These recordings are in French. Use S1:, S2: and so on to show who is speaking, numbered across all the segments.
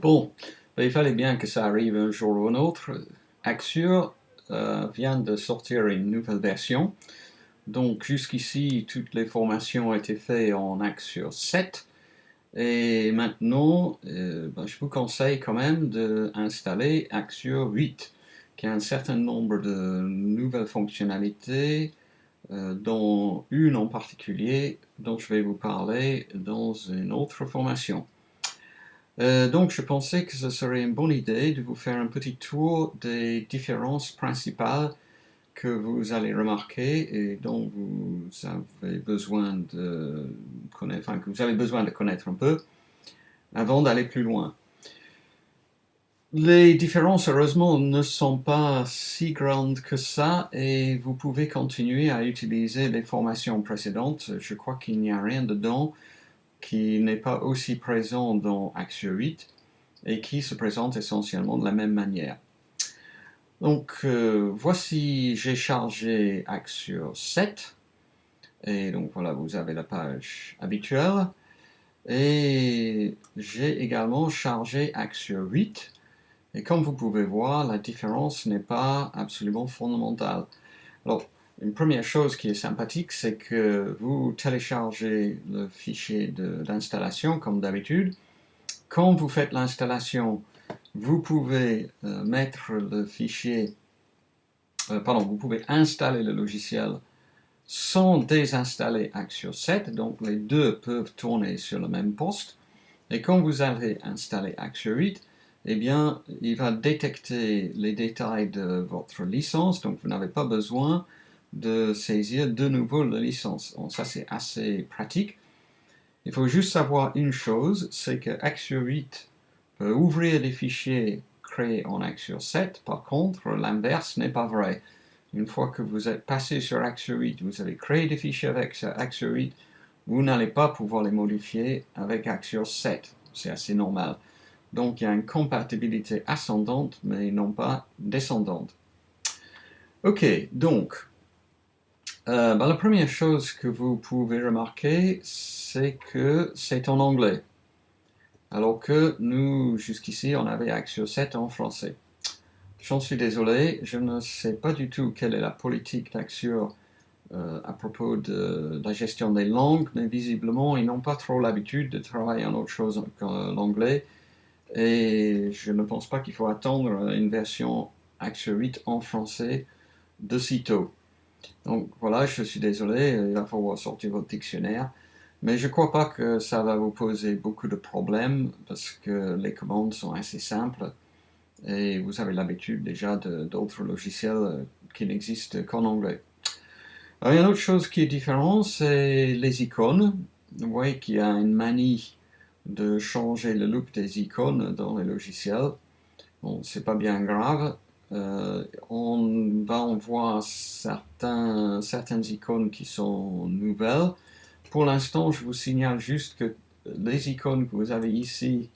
S1: Bon, il fallait bien que ça arrive un jour ou un autre. Axure euh, vient de sortir une nouvelle version. Donc jusqu'ici, toutes les formations ont été faites en Axure 7. Et maintenant, euh, ben, je vous conseille quand même d'installer Axure 8, qui a un certain nombre de nouvelles fonctionnalités, euh, dont une en particulier dont je vais vous parler dans une autre formation. Euh, donc je pensais que ce serait une bonne idée de vous faire un petit tour des différences principales que vous allez remarquer et dont vous avez besoin de connaître, enfin, que vous avez besoin de connaître un peu avant d'aller plus loin. Les différences, heureusement, ne sont pas si grandes que ça et vous pouvez continuer à utiliser les formations précédentes. Je crois qu'il n'y a rien dedans qui n'est pas aussi présent dans Axure 8 et qui se présente essentiellement de la même manière. Donc euh, voici, j'ai chargé Axure 7 et donc voilà, vous avez la page habituelle et j'ai également chargé Axure 8 et comme vous pouvez voir, la différence n'est pas absolument fondamentale. Une première chose qui est sympathique, c'est que vous téléchargez le fichier d'installation comme d'habitude. Quand vous faites l'installation, vous pouvez euh, mettre le fichier, euh, pardon, vous pouvez installer le logiciel sans désinstaller Axure 7, donc les deux peuvent tourner sur le même poste. Et quand vous avez installé Axure 8, eh bien, il va détecter les détails de votre licence, donc vous n'avez pas besoin de saisir de nouveau la licence. ça, c'est assez pratique. Il faut juste savoir une chose, c'est que Axure 8 peut ouvrir des fichiers créés en Axure 7. Par contre, l'inverse n'est pas vrai. Une fois que vous êtes passé sur Axure 8, vous avez créé des fichiers avec Axure 8, vous n'allez pas pouvoir les modifier avec Axure 7. C'est assez normal. Donc il y a une compatibilité ascendante, mais non pas descendante. Ok, donc, euh, ben, la première chose que vous pouvez remarquer, c'est que c'est en anglais. Alors que nous, jusqu'ici, on avait Axio 7 en français. J'en suis désolé, je ne sais pas du tout quelle est la politique d'Axure euh, à propos de, la gestion des langues, mais visiblement, ils n'ont pas trop l'habitude de travailler en autre chose que l'anglais et je ne pense pas qu'il faut attendre une version Axure 8 en français de sitôt. Donc voilà, je suis désolé, il va falloir sortir votre dictionnaire, mais je ne crois pas que ça va vous poser beaucoup de problèmes parce que les commandes sont assez simples et vous avez l'habitude déjà d'autres logiciels qui n'existent qu'en anglais. Alors, une autre chose qui est différente, c'est les icônes. Vous voyez qu'il y a une manie de changer le look des icônes dans les logiciels. Bon, c'est pas bien grave. Euh, on va en voir certains, certaines icônes qui sont nouvelles. Pour l'instant, je vous signale juste que les icônes que vous avez ici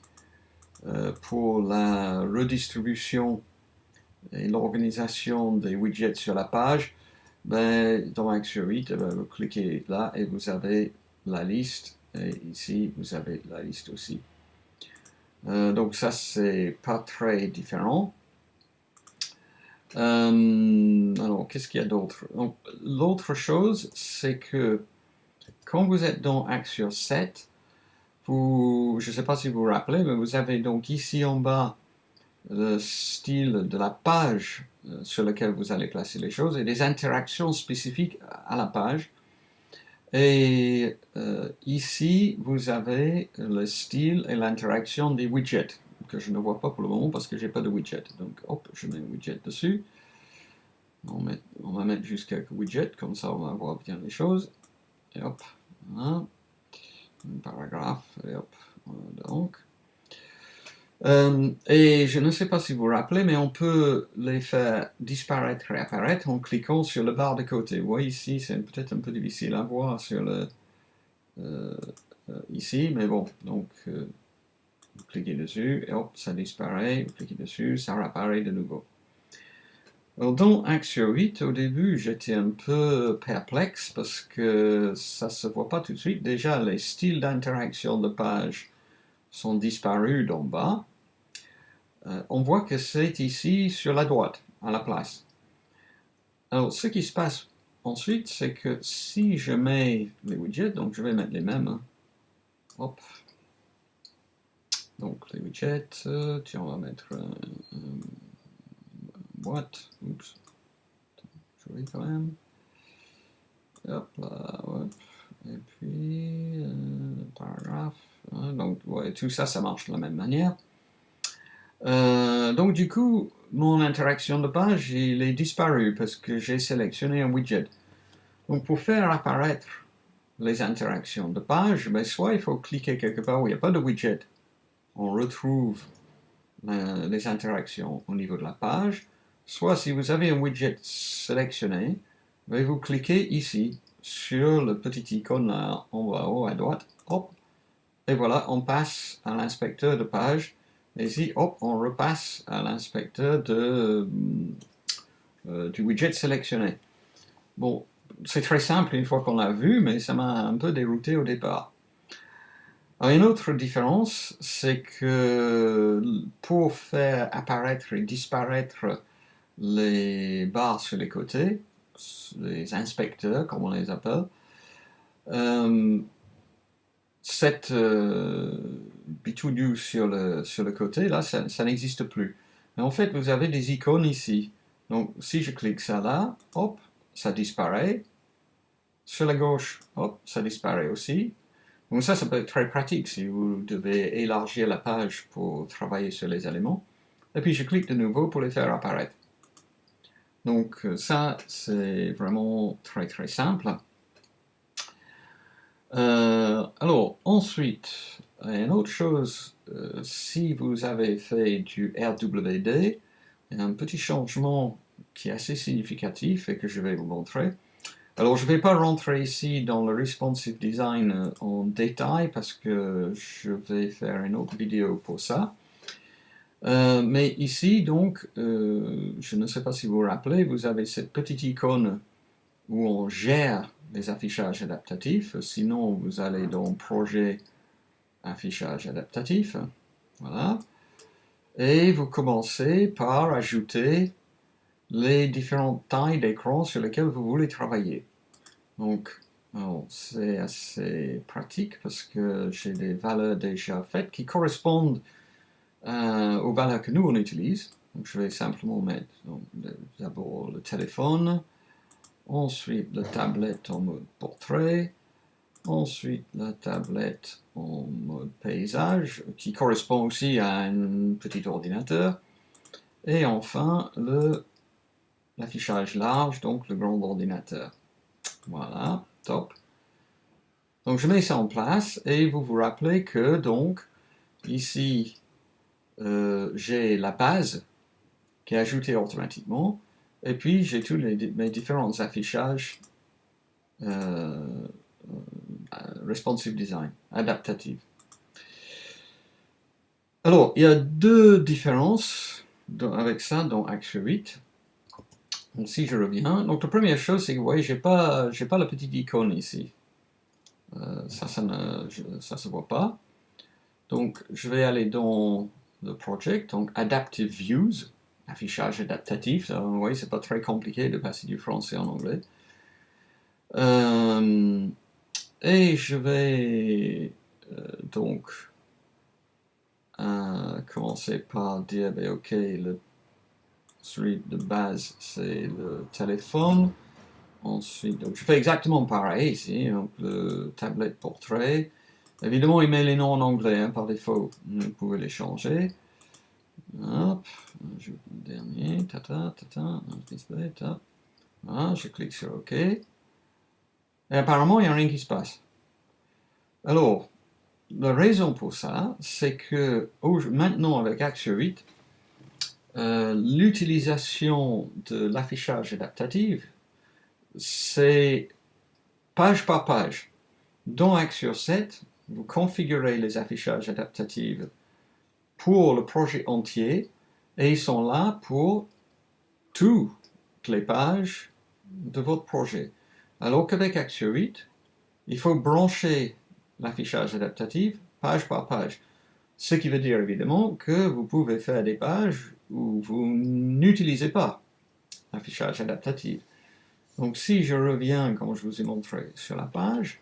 S1: euh, pour la redistribution et l'organisation des widgets sur la page, ben, dans Axure 8, eh ben, vous cliquez là et vous avez la liste et ici, vous avez la liste aussi. Euh, donc ça, c'est pas très différent. Euh, alors, qu'est-ce qu'il y a d'autre? L'autre chose, c'est que quand vous êtes dans Axure 7, vous, je ne sais pas si vous vous rappelez, mais vous avez donc ici en bas le style de la page euh, sur laquelle vous allez placer les choses et des interactions spécifiques à la page. Et euh, ici, vous avez le style et l'interaction des widgets, que je ne vois pas pour le moment parce que j'ai pas de widget. Donc, hop, je mets un widget dessus. On, va mettre juste quelques widgets, comme ça on va voir bien les choses. Et hop, un paragraphe, et hop, donc. Euh, et je ne sais pas si vous vous rappelez, mais on peut les faire disparaître et apparaître en cliquant sur le barre de côté. Vous voyez ici, c'est peut-être un peu difficile à voir sur le euh, euh, ici, mais bon, donc vous cliquez dessus et hop, ça disparaît, vous cliquez dessus, ça réapparaît de nouveau. Alors dans Axio 8, au début, j'étais un peu perplexe parce que ça se voit pas tout de suite. Déjà, les styles d'interaction de page sont disparus d'en bas. euh, on voit que c'est ici sur la droite, à la place. Alors, ce qui se passe ensuite, c'est que si je mets les widgets, donc je vais mettre les mêmes, hein. hop, donc les widgets, euh, tiens, on va mettre une boîte, oups, joli quand même, hop là, hop, et puis, euh, paragraphe, hein. donc tout ça, ça marche de la même manière. Euh, donc du coup, mon interaction de page, il est disparu parce que j'ai sélectionné un widget. Donc pour faire apparaître les interactions de page, ben, soit il faut cliquer quelque part où il n'y a pas de widget, on retrouve les interactions au niveau de la page, soit si vous avez un widget sélectionné, ben, vous cliquez ici sur le petit icône en haut à droite, hop, et voilà, on passe à l'inspecteur de page et ici, hop, on repasse à l'inspecteur euh, du widget sélectionné. Bon, c'est très simple une fois qu'on l'a vu, mais ça m'a un peu dérouté au départ. Une autre différence, c'est que pour faire apparaître et disparaître les barres sur les côtés, les inspecteurs, comme on les appelle, euh, cette euh, bitoudou sur le, sur le côté, là, ça, n'existe plus. Mais en fait, vous avez des icônes ici. Donc, si je clique ça là, hop, ça disparaît. Sur la gauche, hop, ça disparaît aussi. Donc ça, ça peut être très pratique si vous devez élargir la page pour travailler sur les éléments. Et puis je clique de nouveau pour les faire apparaître. Donc ça, c'est vraiment très très simple. Euh, alors, ensuite, une autre chose, euh, si vous avez fait du RWD, il y a un petit changement qui est assez significatif et que je vais vous montrer. Alors, je ne vais pas rentrer ici dans le responsive design euh, en détail parce que je vais faire une autre vidéo pour ça. mais ici, donc, je ne sais pas si vous vous rappelez, vous avez cette petite icône où on gère les affichages adaptatifs. Sinon, vous allez dans Projet Affichage adaptatif. Voilà. Et vous commencez par ajouter les différentes tailles d'écran sur lesquelles vous voulez travailler. Donc, c'est assez pratique parce que j'ai des valeurs déjà faites qui correspondent euh, aux valeurs que nous on utilise. Donc, je vais simplement mettre d'abord le téléphone, ensuite la tablette en mode portrait, ensuite la tablette en mode paysage, qui correspond aussi à un petit ordinateur, et enfin l'affichage large, donc le grand ordinateur. Voilà, top. Donc je mets ça en place, et vous vous rappelez que donc, ici, euh, j'ai la base qui est ajoutée automatiquement, et puis, j'ai tous mes différents affichages euh, euh, responsive design, adaptative. Alors, il y a deux différences avec ça dans Action 8. Donc, si je reviens, donc la première chose, c'est que vous voyez, je n'ai pas, pas la petite icône ici. Euh, ça, ça ne se voit pas. Donc, je vais aller dans le project, donc Adaptive Views affichage adaptatif. vous voyez, c'est pas très compliqué de passer du français en anglais. Euh, et je vais euh, donc commencer par dire, ben, ok, le celui de base, c'est le téléphone. Ensuite, donc je fais exactement pareil ici, donc le tablette portrait. Évidemment, il met les noms en anglais hein, par défaut, vous pouvez les changer. Hop, je, dernier, je clique sur OK. Et apparemment, il n'y a rien qui se passe. Alors, la raison pour ça, c'est que maintenant, avec Action 8, euh, l'utilisation de l'affichage adaptatif, c'est page par page. Dans Action 7, vous configurez les affichages adaptatifs pour le projet entier et ils sont là pour toutes les pages de votre projet. Alors qu'avec Action 8, il faut brancher l'affichage adaptatif page par page. Ce qui veut dire évidemment que vous pouvez faire des pages où vous n'utilisez pas l'affichage adaptatif. Donc si je reviens, comme je vous ai montré sur la page,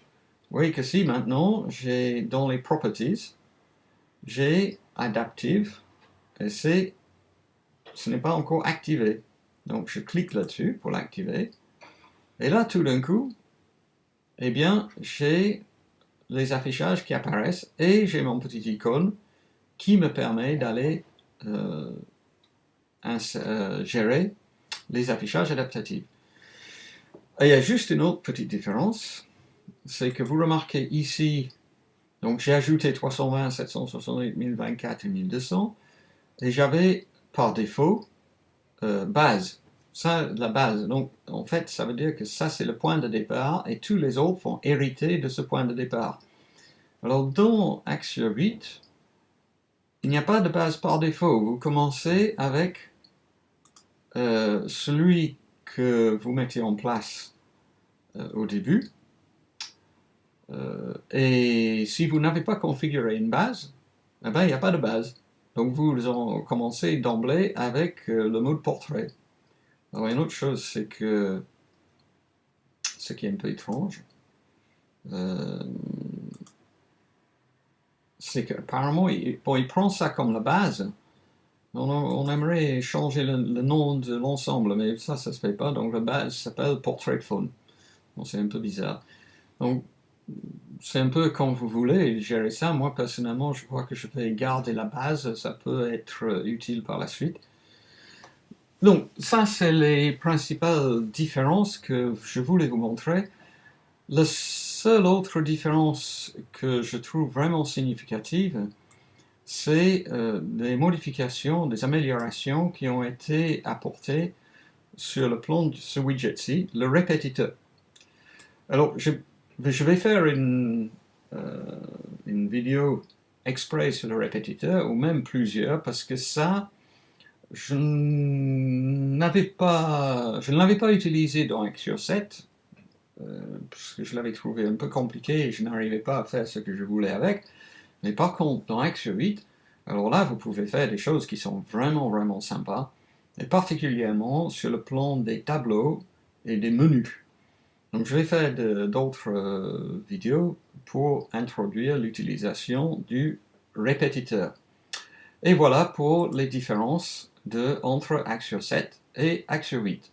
S1: vous voyez que si maintenant, j'ai dans les Properties, j'ai Adaptive, et c'est, ce n'est pas encore activé. Donc je clique là-dessus pour l'activer, et là tout d'un coup, eh bien, j'ai les affichages qui apparaissent, et j'ai mon petit icône qui me permet d'aller euh, gérer les affichages adaptatifs. Il y a juste une autre petite différence, c'est que vous remarquez ici, donc j'ai ajouté 320, 768, 1024 et 1200, et j'avais par défaut euh, base, ça la base. Donc en fait, ça veut dire que ça c'est le point de départ, et tous les autres vont hériter de ce point de départ. Alors dans Axio 8, il n'y a pas de base par défaut. Vous commencez avec euh, celui que vous mettez en place euh, au début. Euh, et si vous n'avez pas configuré une base, eh ben, il n'y a pas de base. Donc vous en commencez d'emblée avec le mode portrait. Alors une autre chose, c'est que ce qui est un peu étrange, c'est qu'apparemment, il, il prend ça comme la base. On, aimerait changer le, nom de l'ensemble, mais ça, ça se fait pas. Donc la base s'appelle Portrait Phone. c'est un peu bizarre. Donc, c'est un peu comme vous voulez gérer ça. Moi, personnellement, je crois que je vais garder la base. Ça peut être utile par la suite. Donc, ça, c'est les principales différences que je voulais vous montrer. La seule autre différence que je trouve vraiment significative, c'est euh, des modifications, des améliorations qui ont été apportées sur le plan de ce widget-ci, le répétiteur. Alors, je, vais faire une, euh, une vidéo exprès sur le répétiteur, ou même plusieurs, parce que ça, je ne l'avais pas utilisé dans Axio 7, euh, parce que je l'avais trouvé un peu compliqué et je n'arrivais pas à faire ce que je voulais avec. Mais par contre, dans Axio 8, alors là, vous pouvez faire des choses qui sont vraiment, vraiment sympas, et particulièrement sur le plan des tableaux et des menus. Donc je vais faire d'autres euh, vidéos pour introduire l'utilisation du répétiteur. Et voilà pour les différences entre Axio 7 et Axio 8.